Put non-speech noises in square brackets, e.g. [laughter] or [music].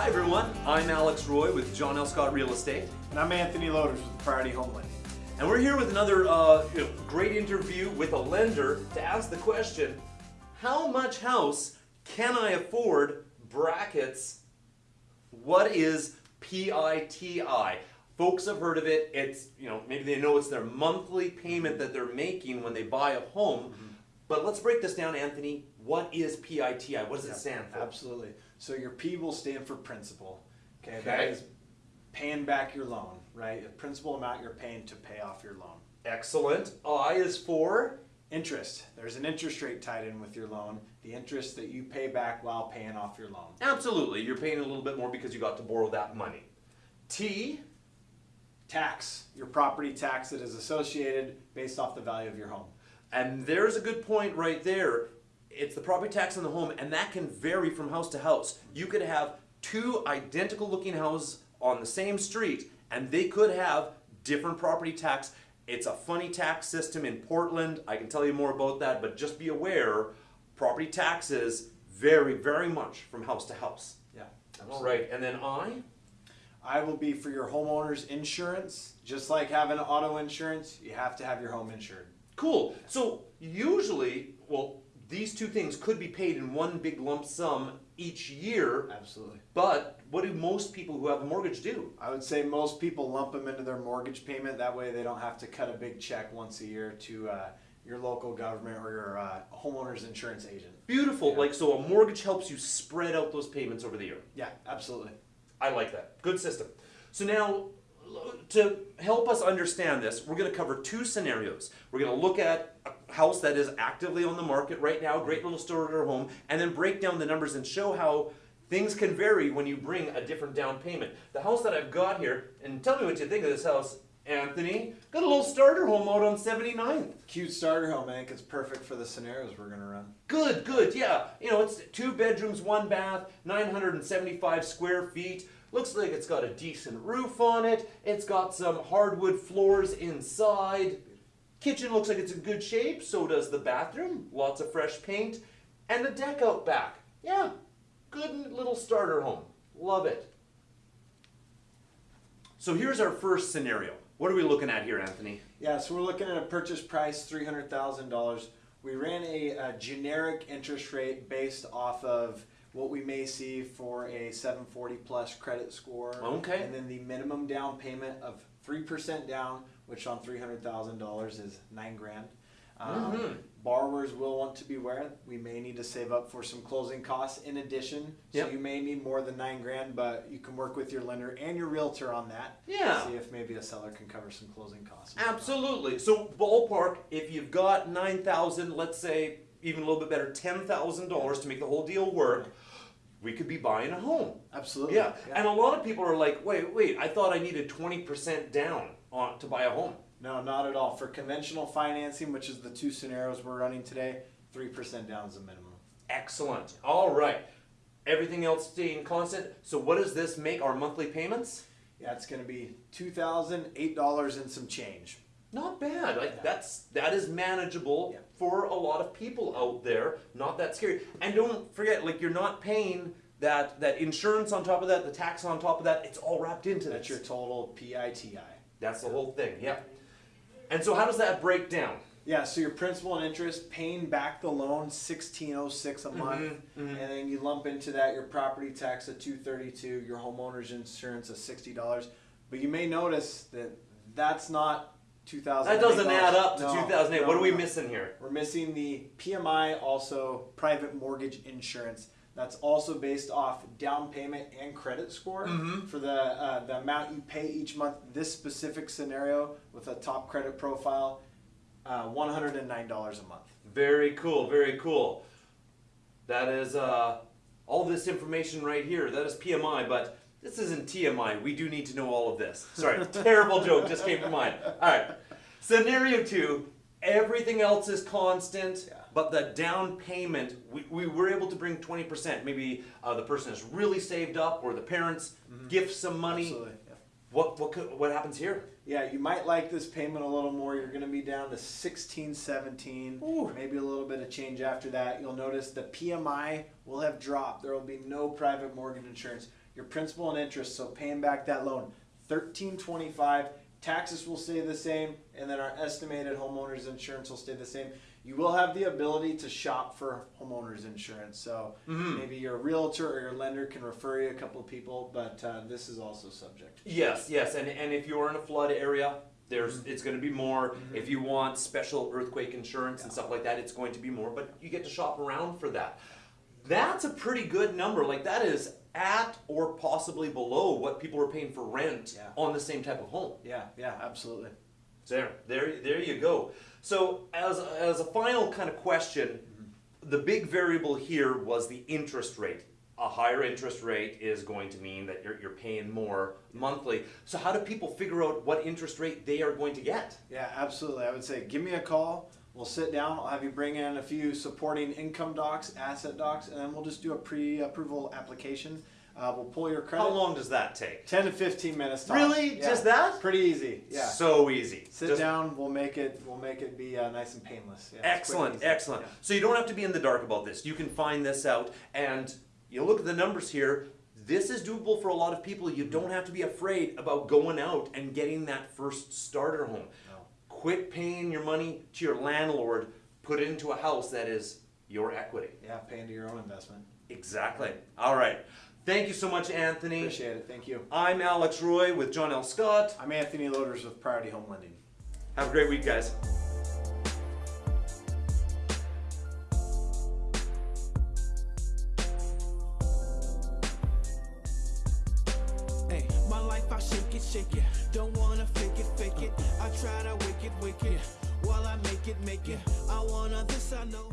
Hi everyone, I'm Alex Roy with John L. Scott Real Estate. And I'm Anthony Loaders with Priority Home Lending. And we're here with another uh, you know, great interview with a lender to ask the question, how much house can I afford brackets? What is PITI? Folks have heard of it. It's, you know, maybe they know it's their monthly payment that they're making when they buy a home. But let's break this down, Anthony. What is PITI? What does it stand for? Absolutely. So your P will stand for principal. Okay, Okay. that is paying back your loan, right? The principal amount you're paying to pay off your loan. Excellent. I is for Interest. There's an interest rate tied in with your loan. The interest that you pay back while paying off your loan. absolutely. You're paying a little bit more because you got to borrow that money. T Tax. Your property tax that is associated based off the value of your home. And there's a good point right there. It's the property tax on the home, and that can vary from house to house. You could have two identical looking houses on the same street, and they could have different property tax. It's a funny tax system in Portland. I can tell you more about that, but just be aware property taxes vary very much from house to house. Yeah. All right, and then I? I will be for your homeowner's insurance. Just like having auto insurance, you have to have your home insured. Cool. So usually, well, these two things could be paid in one big lump sum each year. Absolutely. But what do most people who have a mortgage do? I would say most people lump them into their mortgage payment. That way they don't have to cut a big check once a year to uh, your local government or your uh, homeowner's insurance agent. Beautiful. Yeah. Like so, a mortgage helps you spread out those payments over the year. Yeah, absolutely. I like that. Good system. So now, to help us understand this, we're going to cover two scenarios. We're going to look at a house that is actively on the market right now, great little starter home, and then break down the numbers and show how things can vary when you bring a different down payment. The house that I've got here, and tell me what you think of this house, Anthony. Got a little starter home out on 79th. Cute starter home. I think it's perfect for the scenarios we're going to run. Good, good, yeah. You know, it's two bedrooms, one bath, 975 square feet. Looks like it's got a decent roof on it. It's got some hardwood floors inside. Kitchen looks like it's in good shape, so does the bathroom. Lots of fresh paint. And the deck out back. Yeah, good little starter home. Love it. So here's our first scenario. What are we looking at here, Anthony? Yeah, so we're looking at a purchase price three hundred thousand dollars. We ran a, uh generic interest rate based off of what we may see for a seven forty plus credit score. Okay. And then the minimum down payment of three percent down, which on three hundred thousand dollars is nine grand. Um, Mhm. Borrowers will want to be aware we may need to save up for some closing costs in addition. Yep. So you may need more than nine grand, but you can work with your lender and your realtor on that. Yeah. See if maybe a seller can cover some closing costs. Absolutely. So ballpark, if you've got nine thousand, let's say even a little bit better, ten thousand dollars to make the whole deal work, we could be buying a home. Absolutely. Yeah. And a lot of people are like, wait, wait, I thought I needed twenty percent down on to buy a home. No, not at all. For conventional financing, which is the two scenarios we're running today, three percent down is the minimum. Excellent. All right. Everything else staying constant. So what does this make our monthly payments? Yeah, it's going to be two thousand eight dollars and some change. Not bad. Like that's that is manageable Yeah. for a lot of people out there. Not that scary. And don't forget, like you're not paying that that insurance on top of that, the tax on top of that. It's all wrapped into that. That's your total PITI. That's the whole thing. Yeah. And so how does that break down? Yeah, so your principal and interest, paying back the loan, sixteen oh six a month, Mhm, mhm. and then you lump into that your property tax at two thirty two, your homeowner's insurance of sixty dollars. But you may notice that that's not That doesn't add up to 2008. what are we missing here? We're missing the PMI, also private mortgage insurance. That's also based off down payment and credit score Mhm. for the uh, the amount you pay each month. This specific scenario with a top credit profile, uh, one hundred and nine dollars a month. Very cool, very cool. That is uh, all this information right here. That is PMI, but this isn't TMI. We do need to know all of this. Sorry, [laughs] terrible joke just came to mind. All right. Scenario two everything else is constant, Yeah. but the down payment, we, we were able to bring 20%. Maybe uh, the person is really saved up or the parents gift some money. Absolutely. yeah. What, what, could, what happens here? Yeah, you might like this payment a little more. You're going to be down to sixteen seventeen. Ooh. Maybe a little bit of change after that. You'll notice the PMI will have dropped. There will be no private mortgage insurance. Your principal and interest, so paying back that loan, thirteen twenty-five. Taxes will stay the same, and then our estimated homeowners insurance will stay the same. You will have the ability to shop for homeowners insurance, so mm-hmm. maybe your realtor or your lender can refer you a couple of people, but uh, this is also subject. Yes, yes, and, and if you're in a flood area, there's mm-hmm. it's going to be more. Mm-hmm. If you want special earthquake insurance and stuff like that, it's going to be more. But you get to shop around for that. That's a pretty good number. Like that is at or possibly below what people are paying for rent Yeah. on the same type of home. Yeah, yeah, absolutely. There, there, there you go. So, as as a final kind of question, mm-hmm. the big variable here was the interest rate. A higher interest rate is going to mean that you're, you're paying more monthly. So, how do people figure out what interest rate they are going to get? Yeah, absolutely. I would say give me a call. We'll sit down. I'll have you bring in a few supporting income docs, asset docs, and then we'll just do a pre-approval application. Uh, we'll pull your credit. How long does that take? 10 to 15 minutes. tops. Really? Yeah. Just that? Pretty easy. Yeah. So easy. Sit Just- down. We'll make it. We'll make it be uh, nice and painless. Yeah, Excellent, excellent. Yeah. So you don't have to be in the dark about this. You can find this out, and you look at the numbers here. This is doable for a lot of people. You don't have to be afraid about going out and getting that first starter home. No. Quit paying your money to your landlord. Put it into a house that is your equity. Yeah, pay into your own investment. Exactly. All right. Thank you so much, Anthony. Appreciate it. Thank you. I'm Alex Roy with John L. Scott. I'm Anthony Loaders with Priority Home Lending. Have a great week, guys. Hey, my life I shake it, shake it. Don't wanna fake it. I try to wicked, wicked. While I make it, make it. I wanna this, I know.